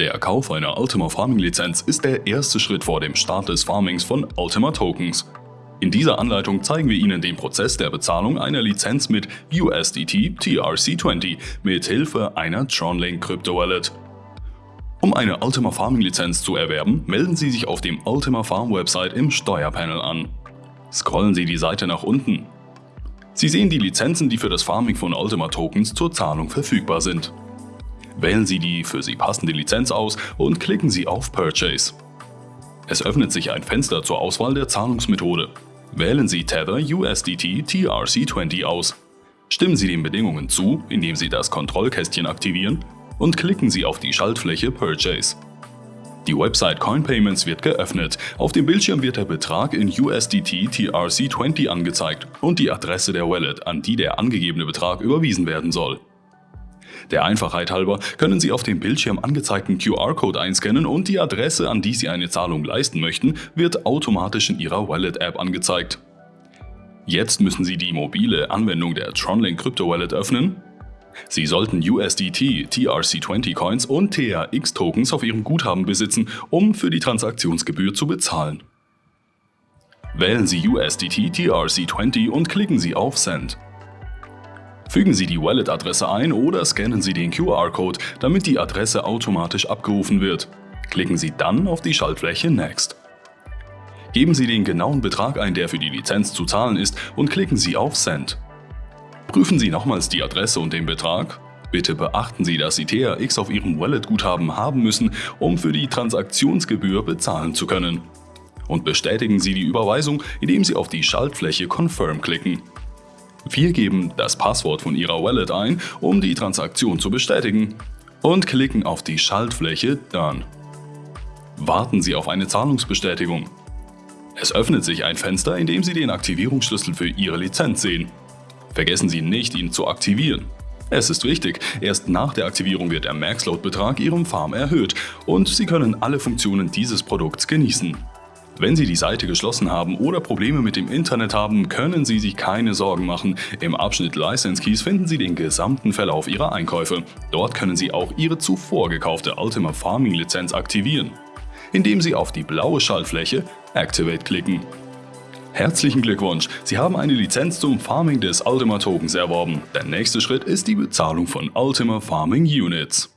Der Kauf einer Ultima Farming Lizenz ist der erste Schritt vor dem Start des Farmings von Ultima Tokens. In dieser Anleitung zeigen wir Ihnen den Prozess der Bezahlung einer Lizenz mit USDT TRC20 mit Hilfe einer TronLink Crypto Wallet. Um eine Ultima Farming Lizenz zu erwerben, melden Sie sich auf dem Ultima Farm Website im Steuerpanel an. Scrollen Sie die Seite nach unten. Sie sehen die Lizenzen, die für das Farming von Ultima Tokens zur Zahlung verfügbar sind. Wählen Sie die für Sie passende Lizenz aus und klicken Sie auf Purchase. Es öffnet sich ein Fenster zur Auswahl der Zahlungsmethode. Wählen Sie Tether USDT TRC20 aus. Stimmen Sie den Bedingungen zu, indem Sie das Kontrollkästchen aktivieren und klicken Sie auf die Schaltfläche Purchase. Die Website CoinPayments wird geöffnet. Auf dem Bildschirm wird der Betrag in USDT TRC20 angezeigt und die Adresse der Wallet, an die der angegebene Betrag überwiesen werden soll. Der Einfachheit halber können Sie auf dem Bildschirm angezeigten QR-Code einscannen und die Adresse, an die Sie eine Zahlung leisten möchten, wird automatisch in Ihrer Wallet-App angezeigt. Jetzt müssen Sie die mobile Anwendung der Tronlink Crypto Wallet öffnen. Sie sollten USDT, TRC20 Coins und TRX Tokens auf Ihrem Guthaben besitzen, um für die Transaktionsgebühr zu bezahlen. Wählen Sie USDT TRC20 und klicken Sie auf Send. Fügen Sie die Wallet-Adresse ein oder scannen Sie den QR-Code, damit die Adresse automatisch abgerufen wird. Klicken Sie dann auf die Schaltfläche Next. Geben Sie den genauen Betrag ein, der für die Lizenz zu zahlen ist und klicken Sie auf Send. Prüfen Sie nochmals die Adresse und den Betrag. Bitte beachten Sie, dass Sie TRX auf Ihrem Wallet-Guthaben haben müssen, um für die Transaktionsgebühr bezahlen zu können. Und bestätigen Sie die Überweisung, indem Sie auf die Schaltfläche Confirm klicken. Wir geben das Passwort von Ihrer Wallet ein, um die Transaktion zu bestätigen und klicken auf die Schaltfläche Done. Warten Sie auf eine Zahlungsbestätigung. Es öffnet sich ein Fenster, in dem Sie den Aktivierungsschlüssel für Ihre Lizenz sehen. Vergessen Sie nicht, ihn zu aktivieren. Es ist wichtig, erst nach der Aktivierung wird der Maxload-Betrag Ihrem Farm erhöht und Sie können alle Funktionen dieses Produkts genießen. Wenn Sie die Seite geschlossen haben oder Probleme mit dem Internet haben, können Sie sich keine Sorgen machen. Im Abschnitt License Keys finden Sie den gesamten Verlauf Ihrer Einkäufe. Dort können Sie auch Ihre zuvor gekaufte Ultima Farming Lizenz aktivieren, indem Sie auf die blaue Schaltfläche Activate klicken. Herzlichen Glückwunsch, Sie haben eine Lizenz zum Farming des Ultima Tokens erworben. Der nächste Schritt ist die Bezahlung von Ultima Farming Units.